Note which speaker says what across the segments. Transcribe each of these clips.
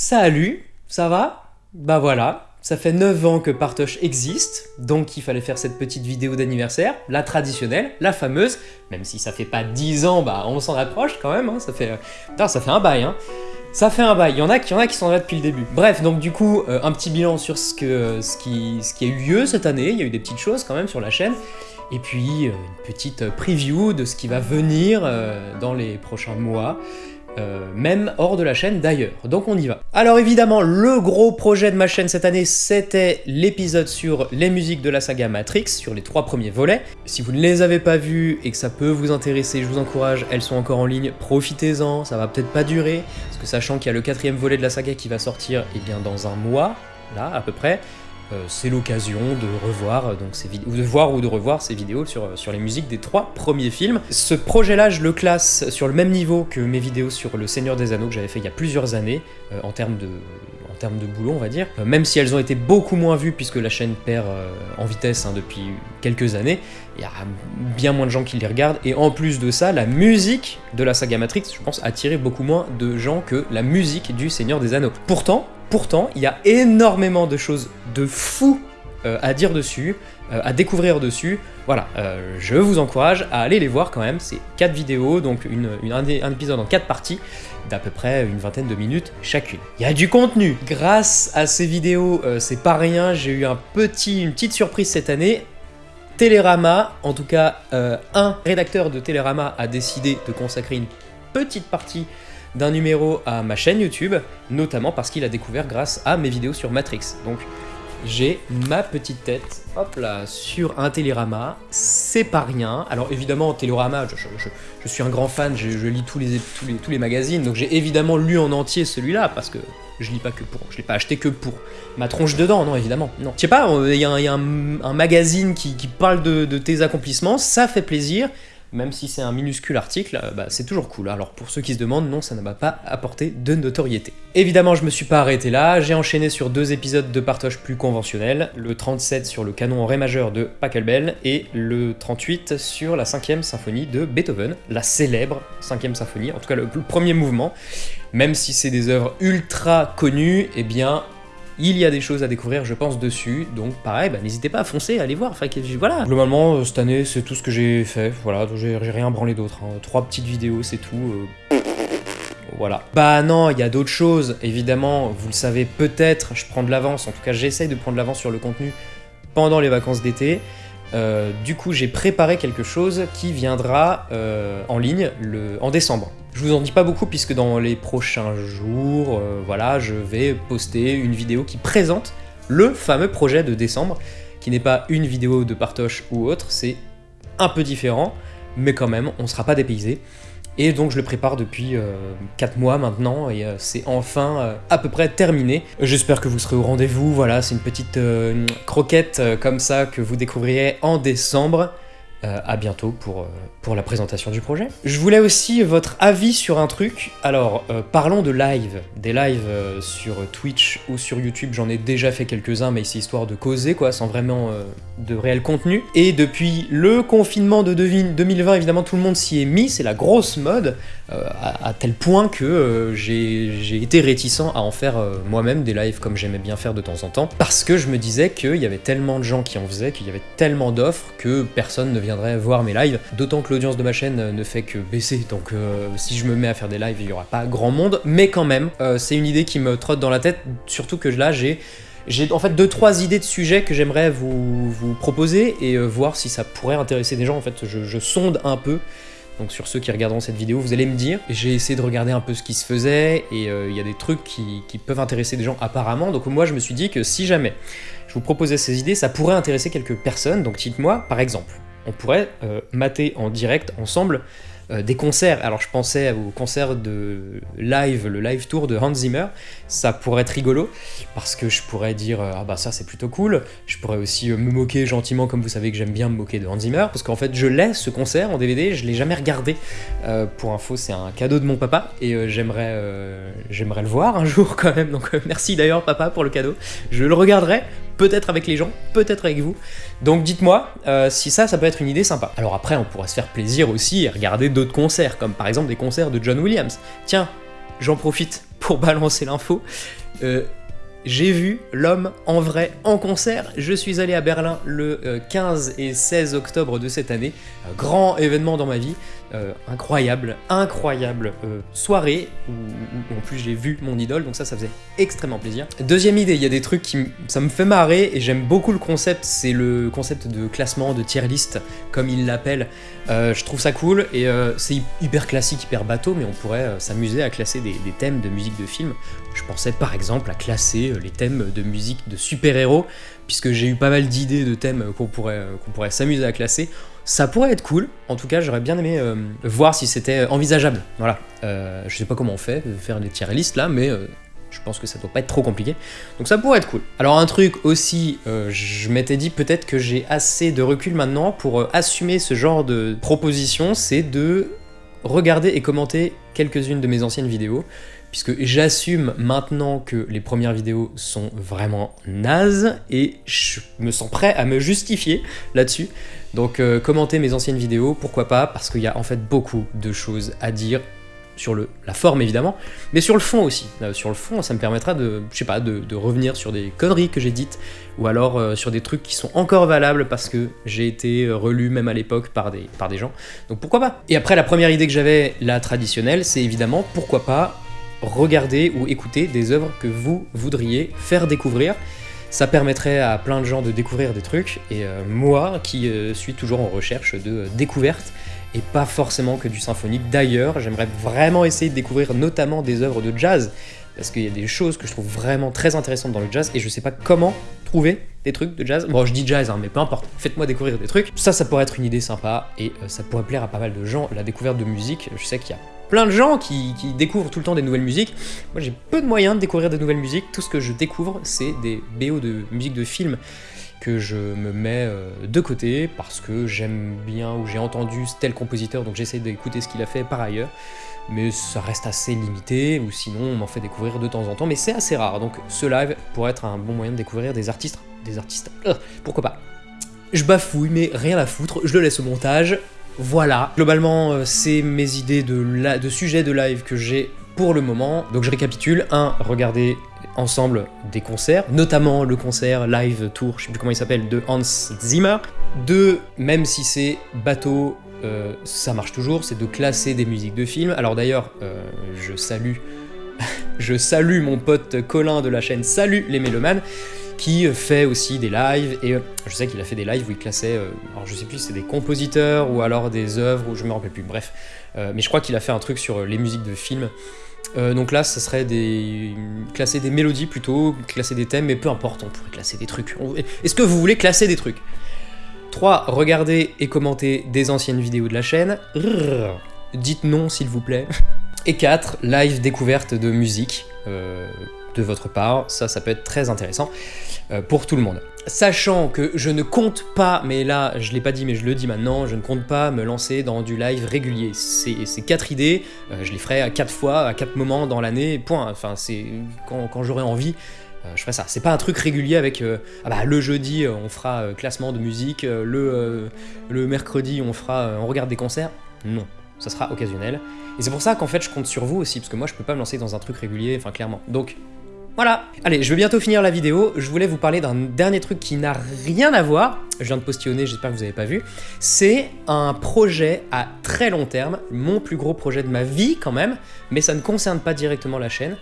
Speaker 1: Salut, ça va? Bah voilà, ça fait 9 ans que Partoche existe, donc il fallait faire cette petite vidéo d'anniversaire, la traditionnelle, la fameuse, même si ça fait pas 10 ans, bah on s'en approche quand même, hein, ça fait... Putain, ça fait un bail, hein. Ça fait un bail, il y en a, qui en a qui sont là depuis le début. Bref, donc du coup, euh, un petit bilan sur ce, qui, a eu lieu cette année, il y a eu des petites choses quand même sur la chaîne, et puis euh, une petite preview de ce qui va venir euh, dans les prochains mois, euh, même hors de la chaîne d'ailleurs. Donc on y va. Alors évidemment, le gros projet de ma chaîne cette année, c'était l'épisode sur les musiques de la saga Matrix, sur les trois premiers volets. Si vous ne les avez pas vus et que ça peut vous intéresser, je vous encourage, elles sont encore en ligne, profitez-en, ça va peut-être pas durer, parce que sachant qu'il y a le quatrième volet de la saga qui va sortir, eh bien dans un mois, là à peu près, c'est l'occasion de revoir euh, donc ces de voir ou de revoir ces vidéos sur, euh, sur les musiques des trois premiers films. Ce projet-là, je le classe sur le même niveau que mes vidéos sur Le Seigneur des Anneaux que j'avais fait il y a plusieurs années, en termes de en boulot, on va dire. même si elles ont été beaucoup moins vues puisque la chaîne perd en vitesse hein, depuis quelques années, il y a bien moins de gens qui les regardent, et en plus de ça, la musique de la saga Matrix, je pense, a attiré beaucoup moins de gens que la musique du Seigneur des Anneaux. Pourtant, Pourtant, il y a énormément de choses de fou euh, à dire dessus, euh, à découvrir dessus. Voilà, euh, je vous encourage à aller les voir quand même. C'est 4 vidéos, donc un, épisode en 4 parties d'à peu près une vingtaine de minutes chacune. Il y a du contenu Grâce à ces vidéos, c'est pas rien, j'ai eu un petit, une petite surprise cette année. Télérama, en tout cas un rédacteur de Télérama a décidé de consacrer une petite partie d'un numéro à ma chaîne YouTube, notamment parce qu'il a découvert grâce à mes vidéos sur Matrix. Donc j'ai ma petite tête, hop là, sur un Télérama, c'est pas rien. Alors évidemment, Télérama, je, suis un grand fan, je, lis tous les, tous les, tous les magazines, donc j'ai évidemment lu en entier celui-là, parce que je lis pas que pour, je l'ai pas acheté que pour ma tronche dedans, non évidemment, non. Je sais pas, il y a, un, magazine qui, parle de tes accomplissements, ça fait plaisir, même si c'est un minuscule article, euh, bah, c'est toujours cool. Alors pour ceux qui se demandent, non, ça ne m'a pas apporté de notoriété. Évidemment, je me suis pas arrêté là, j'ai enchaîné sur deux épisodes de partage plus conventionnels, le 37 sur le canon en ré majeur de Pachelbel et le 38 sur la 5ème symphonie de Beethoven, la célèbre 5ème symphonie, en tout cas le, le premier mouvement. Même si c'est des œuvres ultra connues, eh bien il y a des choses à découvrir, je pense, dessus, donc pareil, bah, n'hésitez pas à foncer, à aller voir, enfin, voilà. Globalement, euh, cette année, c'est tout ce que j'ai fait, voilà, j'ai rien branlé d'autre, hein. trois petites vidéos, c'est tout, euh. voilà. Bah non, il y a d'autres choses, évidemment, vous le savez peut-être, je prends de l'avance, en tout cas j'essaye de prendre de l'avance sur le contenu pendant les vacances d'été, euh, du coup, j'ai préparé quelque chose qui viendra euh, en ligne en décembre. Je vous en dis pas beaucoup puisque dans les prochains jours, euh, voilà, je vais poster une vidéo qui présente le fameux projet de décembre, qui n'est pas une vidéo de partoche ou autre, c'est un peu différent, mais quand même, on sera pas dépaysé. Et donc je le prépare depuis 4 euh, mois maintenant et euh, c'est enfin euh, à peu près terminé. J'espère que vous serez au rendez-vous, voilà, c'est une petite croquette comme ça que vous découvrirez en décembre. Euh, à bientôt pour, euh, pour la présentation du projet. Je voulais aussi votre avis sur un truc. Alors, euh, parlons de live. Des lives sur Twitch ou sur YouTube, j'en ai déjà fait quelques-uns, mais c'est histoire de causer, quoi, sans vraiment de réel contenu. Et depuis le confinement de 2020, évidemment, tout le monde s'y est mis, c'est la grosse mode, à, tel point que j'ai été réticent à en faire moi-même des lives comme j'aimais bien faire de temps en temps, parce que je me disais qu'il y avait tellement de gens qui en faisaient, qu'il y avait tellement d'offres que personne ne viendrait voir mes lives, d'autant que l'audience de ma chaîne ne fait que baisser, donc euh, si je me mets à faire des lives, il y aura pas grand monde, mais quand même, euh, c'est une idée qui me trotte dans la tête, surtout que là, j'ai en fait deux trois idées de sujets que j'aimerais vous, proposer et euh, voir si ça pourrait intéresser des gens. En fait, je, sonde un peu. Donc sur ceux qui regarderont cette vidéo, vous allez me dire. J'ai essayé de regarder un peu ce qui se faisait et il y a des trucs qui, qui, peuvent intéresser des gens apparemment. Donc moi, je me suis dit que si jamais je vous proposais ces idées, ça pourrait intéresser quelques personnes. Donc dites-moi, par exemple, on pourrait euh, mater en direct ensemble euh, des concerts. Alors je pensais au concert de live, le live tour de Hans Zimmer, ça pourrait être rigolo, parce que je pourrais dire euh, « Ah bah ça c'est plutôt cool », je pourrais aussi me moquer gentiment, comme vous savez que j'aime bien me moquer de Hans Zimmer, parce qu'en fait je l'ai ce concert en DVD, je l'ai jamais regardé. pour info, c'est un cadeau de mon papa, et j'aimerais j'aimerais le voir un jour quand même, donc merci d'ailleurs papa pour le cadeau. Je le regarderai, peut-être avec les gens, peut-être avec vous. Donc dites-moi euh, si ça, ça peut être une idée sympa. Alors après, on pourrait se faire plaisir aussi et regarder d'autres concerts, comme par exemple des concerts de John Williams. Tiens, j'en profite pour balancer l'info. Euh, j'ai vu l'homme en vrai en concert. Je suis allé à Berlin le 15 et 16 octobre de cette année. grand événement dans ma vie. Euh, incroyable, incroyable euh, soirée où, en plus j'ai vu mon idole, donc ça, ça faisait extrêmement plaisir. Deuxième idée, il y a des trucs qui ça me fait marrer et j'aime beaucoup le concept, c'est le concept de classement, de tier list, comme il l'appelle. Euh, je trouve ça cool et c'est hyper classique, hyper bateau, mais on pourrait s'amuser à classer des, des, thèmes de musique de film. Je pensais par exemple à classer les thèmes de musique de super-héros, puisque j'ai eu pas mal d'idées de thèmes qu'on pourrait, qu'on pourrait s'amuser à classer. Ça pourrait être cool, en tout cas j'aurais bien aimé euh, voir si c'était envisageable. Voilà, euh, je sais pas comment on fait, faire des tier listes là, mais euh, je pense que ça doit pas être trop compliqué. Donc ça pourrait être cool. Alors un truc aussi, je m'étais dit peut-être que j'ai assez de recul maintenant pour assumer ce genre de proposition, c'est de regarder et commenter quelques-unes de mes anciennes vidéos puisque j'assume maintenant que les premières vidéos sont vraiment nazes, et je me sens prêt à me justifier là-dessus. Donc euh, commentez mes anciennes vidéos, pourquoi pas, parce qu'il y a en fait beaucoup de choses à dire sur le, la forme évidemment, mais sur le fond aussi. Euh, sur le fond, ça me permettra de, je sais pas, de, revenir sur des conneries que j'ai dites, ou alors euh, sur des trucs qui sont encore valables parce que j'ai été relu même à l'époque par des, par des gens. Donc pourquoi pas? Et après, la première idée que j'avais, la traditionnelle, c'est évidemment pourquoi pas regarder ou écouter des œuvres que vous voudriez faire découvrir. Ça permettrait à plein de gens de découvrir des trucs, et euh, moi, qui euh, suis toujours en recherche de découvertes, et pas forcément que du symphonique. D'ailleurs, j'aimerais vraiment essayer de découvrir notamment des œuvres de jazz, parce qu'il y a des choses que je trouve vraiment très intéressantes dans le jazz, et je sais pas comment trouver des trucs de jazz. Bon, je dis jazz, hein, mais peu importe, faites-moi découvrir des trucs. Ça, ça pourrait être une idée sympa, et euh, ça pourrait plaire à pas mal de gens. La découverte de musique, je sais qu'il y a plein de gens qui, découvrent tout le temps des nouvelles musiques. Moi j'ai peu de moyens de découvrir des nouvelles musiques, tout ce que je découvre c'est des BO de musique de film que je me mets euh, de côté parce que j'aime bien ou j'ai entendu tel compositeur donc j'essaie d'écouter ce qu'il a fait par ailleurs mais ça reste assez limité ou sinon on m'en fait découvrir de temps en temps mais c'est assez rare donc ce live pourrait être un bon moyen de découvrir des artistes des artistes euh, pourquoi pas je bafouille mais rien à foutre je le laisse au montage voilà, globalement, euh, c'est mes idées de, de sujets de live que j'ai pour le moment. Donc je récapitule. 1. Regarder ensemble des concerts, notamment le concert live tour, je sais plus comment il s'appelle, de Hans Zimmer. 2. Même si c'est bateau, euh, ça marche toujours, c'est de classer des musiques de films. Alors d'ailleurs, euh, je salue... je salue mon pote Colin de la chaîne Salut les mélomanes, qui fait aussi des lives, et euh, je sais qu'il a fait des lives où il classait, alors je sais plus si c'est des compositeurs ou alors des œuvres, ou je me rappelle plus, bref. Mais je crois qu'il a fait un truc sur les musiques de films. Donc là, ça serait des... classer des mélodies plutôt, classer des thèmes, mais peu importe, on pourrait classer des trucs. Est-ce que vous voulez classer des trucs? 3. Regardez et commentez des anciennes vidéos de la chaîne. Dites non s'il vous plaît. Et 4. Live découverte de musique de votre part, ça, ça peut être très intéressant euh, pour tout le monde. Sachant que je ne compte pas, mais là, je l'ai pas dit, mais je le dis maintenant, je ne compte pas me lancer dans du live régulier. Ces quatre idées, euh, je les ferai à quatre fois, à quatre moments dans l'année, point. Enfin, c'est quand, j'aurai envie, euh, je ferai ça. C'est pas un truc régulier avec ah bah, le jeudi on fera classement de musique, le, le mercredi on fera on regarde des concerts. Non, ça sera occasionnel. Et c'est pour ça qu'en fait je compte sur vous aussi, parce que moi je peux pas me lancer dans un truc régulier, enfin clairement. Donc voilà. Allez, je vais bientôt finir la vidéo, je voulais vous parler d'un dernier truc qui n'a rien à voir, je viens de postillonner, j'espère que vous n'avez pas vu, c'est un projet à très long terme, mon plus gros projet de ma vie quand même, mais ça ne concerne pas directement la chaîne,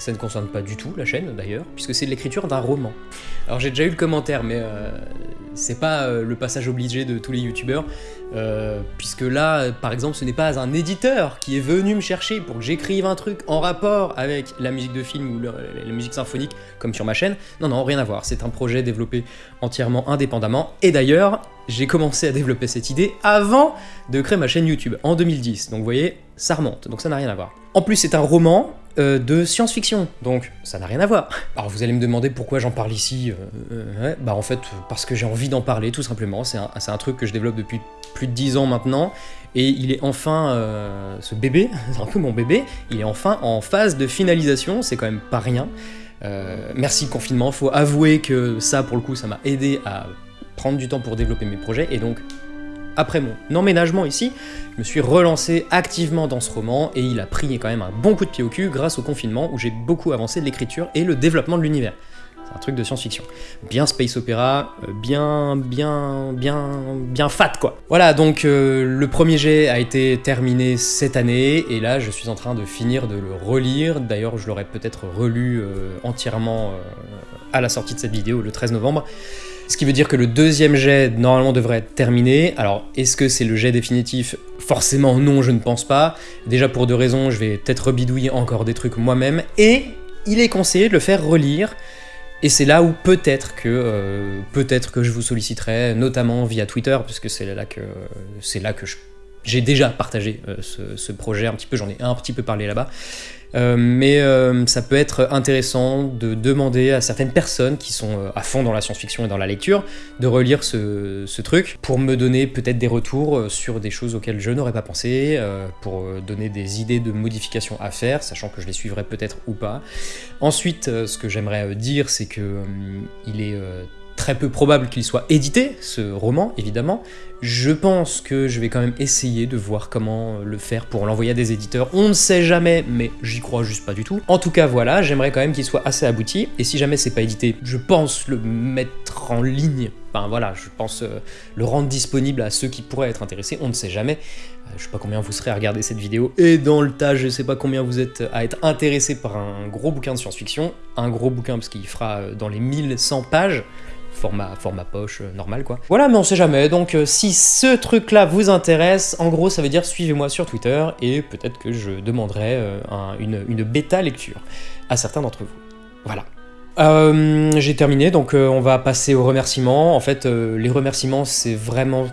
Speaker 1: ça ne concerne pas du tout la chaîne d'ailleurs, puisque c'est l'écriture d'un roman. Alors j'ai déjà eu le commentaire, mais euh, c'est pas euh, le passage obligé de tous les youtubeurs, euh, puisque là, par exemple, ce n'est pas un éditeur qui est venu me chercher pour que j'écrive un truc en rapport avec la musique de film ou la musique symphonique, comme sur ma chaîne. Non, non, rien à voir, c'est un projet développé entièrement indépendamment, et d'ailleurs, j'ai commencé à développer cette idée avant de créer ma chaîne YouTube, en 2010, donc vous voyez, ça remonte, donc ça n'a rien à voir. En plus, c'est un roman, euh, de science-fiction, donc ça n'a rien à voir. Alors vous allez me demander pourquoi j'en parle ici, euh, euh, bah en fait parce que j'ai envie d'en parler tout simplement, c'est un, truc que je développe depuis plus de 10 ans maintenant, et il est enfin, ce bébé, c'est un peu mon bébé, il est enfin en phase de finalisation, c'est quand même pas rien. merci confinement, faut avouer que ça pour le coup ça m'a aidé à prendre du temps pour développer mes projets, et donc après mon emménagement ici, je me suis relancé activement dans ce roman et il a pris quand même un bon coup de pied au cul grâce au confinement où j'ai beaucoup avancé de l'écriture et le développement de l'univers. C'est un truc de science-fiction. Bien space opéra, euh, bien, bien, bien, bien fat quoi. Voilà, donc euh, le premier jet a été terminé cette année, et là je suis en train de finir de le relire. D'ailleurs, je l'aurais peut-être relu euh, entièrement à la sortie de cette vidéo, le 13 novembre. Ce qui veut dire que le deuxième jet, normalement, devrait être terminé. Alors, est-ce que c'est le jet définitif? Forcément non, je ne pense pas. Déjà pour deux raisons, je vais peut-être rebidouiller encore des trucs moi-même. Et il est conseillé de le faire relire et c'est là où peut-être que, euh, que je vous solliciterai, notamment via Twitter, puisque c'est là que, là que j'ai déjà partagé euh, ce, ce, projet un petit peu, j'en ai un petit peu parlé là-bas. Euh, mais euh, ça peut être intéressant de demander à certaines personnes qui sont à fond dans la science-fiction et dans la lecture de relire ce, truc pour me donner peut-être des retours sur des choses auxquelles je n'aurais pas pensé, pour donner des idées de modifications à faire, sachant que je les suivrai peut-être ou pas. Ensuite, ce que j'aimerais dire, c'est que il est peu probable qu'il soit édité, ce roman, évidemment. Je pense que je vais quand même essayer de voir comment le faire pour l'envoyer à des éditeurs. On ne sait jamais, mais j'y crois juste pas du tout. En tout cas, voilà, j'aimerais quand même qu'il soit assez abouti. Et si jamais c'est pas édité, je pense le mettre en ligne. Enfin voilà, je pense euh, le rendre disponible à ceux qui pourraient être intéressés. On ne sait jamais. Euh, je sais pas combien vous serez à regarder cette vidéo. Et dans le tas, je sais pas combien vous êtes à être intéressé par un gros bouquin de science-fiction. Un gros bouquin parce qu'il fera euh, dans les 1100 pages format, poche euh, normal quoi. Voilà, mais on sait jamais, donc euh, si ce truc là vous intéresse, en gros ça veut dire suivez-moi sur Twitter et peut-être que je demanderai euh, une, bêta lecture à certains d'entre vous. Voilà. J'ai terminé, donc on va passer aux remerciements. En fait, les remerciements, c'est vraiment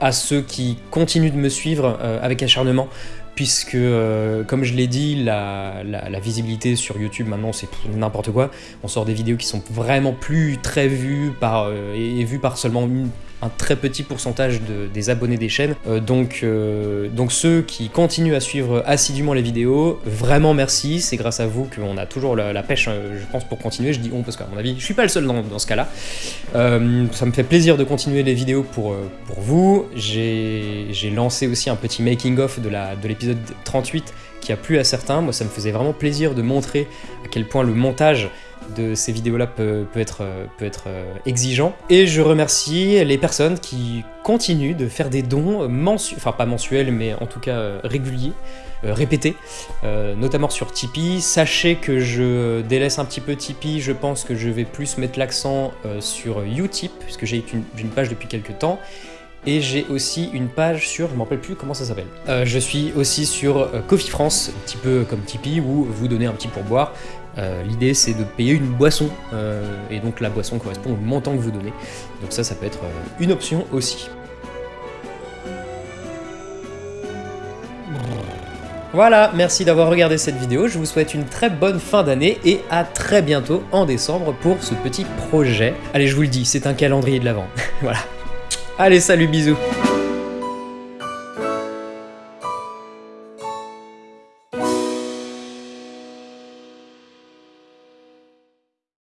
Speaker 1: à ceux qui continuent de me suivre avec acharnement puisque, euh, comme je l'ai dit, la, visibilité sur YouTube maintenant c'est n'importe quoi. On sort des vidéos qui sont vraiment plus très vues par, euh, et, vues par seulement une, un très petit pourcentage des abonnés des chaînes. Euh, donc, euh, donc ceux qui continuent à suivre assidûment les vidéos, vraiment merci, c'est grâce à vous qu'on a toujours la, pêche, euh, je pense, pour continuer. Je dis on parce qu'à mon avis, je suis pas le seul dans, ce cas-là. ça me fait plaisir de continuer les vidéos pour, vous. J'ai lancé aussi un petit making-of de l'épisode de 38 qui a plu à certains. Moi, ça me faisait vraiment plaisir de montrer à quel point le montage de ces vidéos-là peut, être, euh, peut être euh, exigeant. Et je remercie les personnes qui continuent de faire des dons mensuels, enfin pas mensuels, mais en tout cas euh, réguliers, répétés, notamment sur Tipeee. Sachez que je délaisse un petit peu Tipeee, je pense que je vais plus mettre l'accent sur Utip, puisque j'ai une, page depuis quelques temps, et j'ai aussi une page sur, je ne rappelle plus comment ça s'appelle. je suis aussi sur Coffee France, un petit peu comme Tipeee, où vous donnez un petit pourboire. Euh, l'idée c'est de payer une boisson, euh, et donc la boisson correspond au montant que vous donnez. Donc ça, ça peut être euh, une option aussi. Voilà, merci d'avoir regardé cette vidéo, je vous souhaite une très bonne fin d'année et à très bientôt en décembre pour ce petit projet. Allez, je vous le dis, c'est un calendrier de l'avant. voilà. Allez, salut, bisous